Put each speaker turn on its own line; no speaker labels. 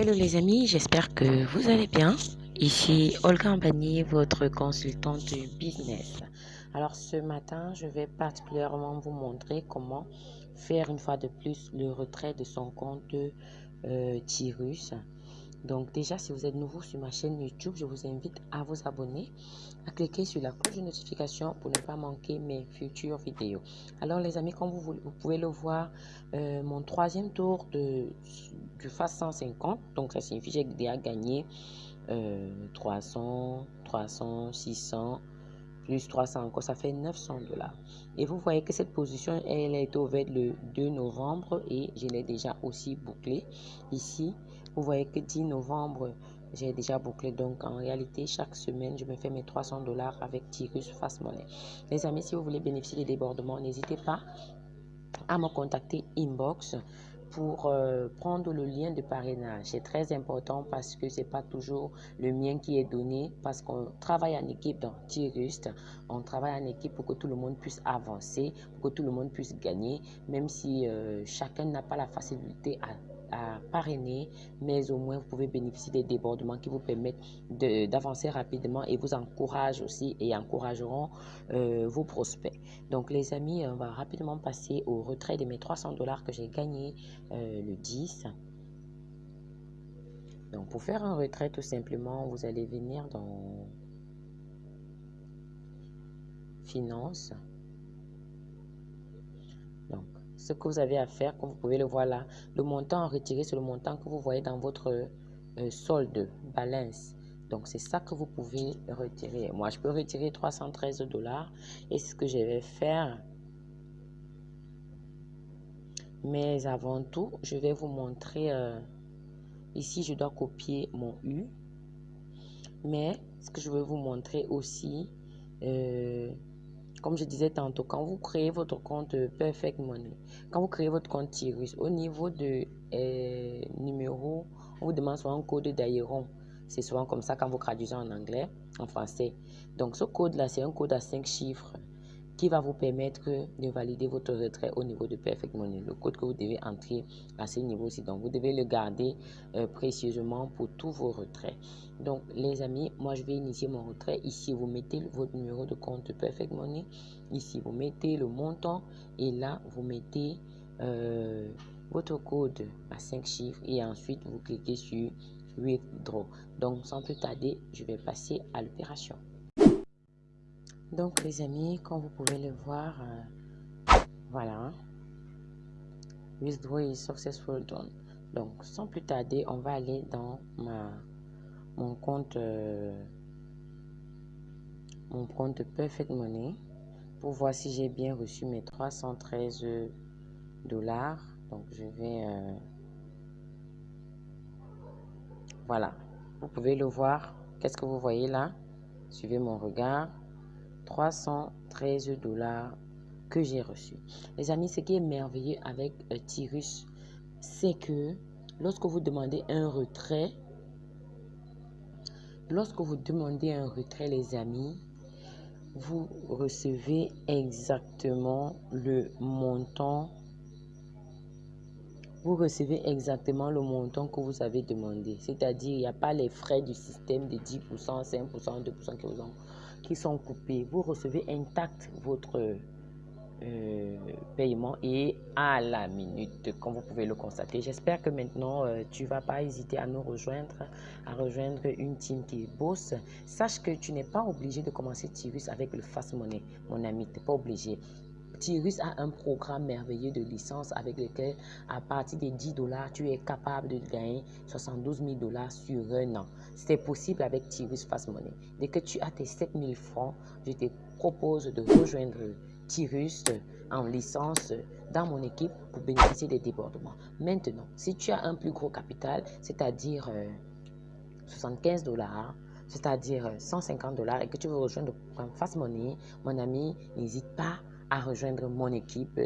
Hello les amis, j'espère que vous allez bien. Ici Olga Ambani, votre consultante business. Alors ce matin, je vais particulièrement vous montrer comment faire une fois de plus le retrait de son compte euh, Tirus. Donc déjà, si vous êtes nouveau sur ma chaîne YouTube, je vous invite à vous abonner, à cliquer sur la cloche de notification pour ne pas manquer mes futures vidéos. Alors les amis, comme vous, vous pouvez le voir, euh, mon troisième tour de, du FAS 150, donc ça signifie que j'ai déjà gagné euh, 300, 300, 600, plus 300 encore, ça fait 900 dollars. Et vous voyez que cette position, elle a été ouverte le 2 novembre et je l'ai déjà aussi bouclée ici. Vous voyez que 10 novembre, j'ai déjà bouclé. Donc, en réalité, chaque semaine, je me fais mes 300 dollars avec Tirus Fast Money. Les amis, si vous voulez bénéficier des débordements, n'hésitez pas à me contacter inbox pour euh, prendre le lien de parrainage. C'est très important parce que c'est pas toujours le mien qui est donné parce qu'on travaille en équipe dans Tirust. On travaille en équipe pour que tout le monde puisse avancer, pour que tout le monde puisse gagner, même si euh, chacun n'a pas la facilité à à parrainer, mais au moins vous pouvez bénéficier des débordements qui vous permettent d'avancer rapidement et vous encouragent aussi et encourageront euh, vos prospects. Donc les amis, on va rapidement passer au retrait de mes 300 dollars que j'ai gagné euh, le 10. Donc pour faire un retrait tout simplement, vous allez venir dans Finances. Donc ce que vous avez à faire, comme vous pouvez le voir là, le montant à retirer, c'est le montant que vous voyez dans votre euh, solde, balance. Donc, c'est ça que vous pouvez retirer. Moi, je peux retirer 313 dollars. Et ce que je vais faire. Mais avant tout, je vais vous montrer. Euh, ici, je dois copier mon U. Mais ce que je veux vous montrer aussi, euh, comme je disais tantôt, quand vous créez votre compte Perfect Money, quand vous créez votre compte Tirus, au niveau de euh, numéro, on vous demande souvent un code d'Aéron. C'est souvent comme ça quand vous traduisez en anglais, en français. Donc ce code-là, c'est un code à 5 chiffres qui va vous permettre de valider votre retrait au niveau de Perfect Money. Le code que vous devez entrer à ce niveau-ci. Donc, vous devez le garder euh, précieusement pour tous vos retraits. Donc, les amis, moi, je vais initier mon retrait. Ici, vous mettez votre numéro de compte Perfect Money. Ici, vous mettez le montant. Et là, vous mettez euh, votre code à 5 chiffres. Et ensuite, vous cliquez sur Withdraw. Donc, sans plus tarder, je vais passer à l'opération. Donc les amis, comme vous pouvez le voir, euh, voilà. Withdraw is successful done. Donc sans plus tarder, on va aller dans ma mon compte euh, mon compte Perfect Money pour voir si j'ai bien reçu mes 313 dollars. Donc je vais euh, voilà. Vous pouvez le voir. Qu'est-ce que vous voyez là? Suivez mon regard. 313 dollars que j'ai reçu. Les amis, ce qui est merveilleux avec euh, Tirus, c'est que lorsque vous demandez un retrait, lorsque vous demandez un retrait, les amis, vous recevez exactement le montant vous recevez exactement le montant que vous avez demandé. C'est-à-dire, il n'y a pas les frais du système de 10%, 5%, 2% qui, vous ont, qui sont coupés. Vous recevez intact votre euh, paiement et à la minute, comme vous pouvez le constater. J'espère que maintenant, euh, tu vas pas hésiter à nous rejoindre, à rejoindre une team qui bosse. Sache que tu n'es pas obligé de commencer Tirus avec le Fast Money, mon ami. Tu n'es pas obligé. Tirus a un programme merveilleux de licence avec lequel, à partir de 10 dollars, tu es capable de gagner 72 000 dollars sur un an. C'est possible avec Tirus Fast Money. Dès que tu as tes 7 000 francs, je te propose de rejoindre Tirus en licence dans mon équipe pour bénéficier des débordements. Maintenant, si tu as un plus gros capital, c'est-à-dire 75 euh, dollars, c'est-à-dire 150 dollars et que tu veux rejoindre le programme Fast Money, mon ami, n'hésite pas à rejoindre mon équipe.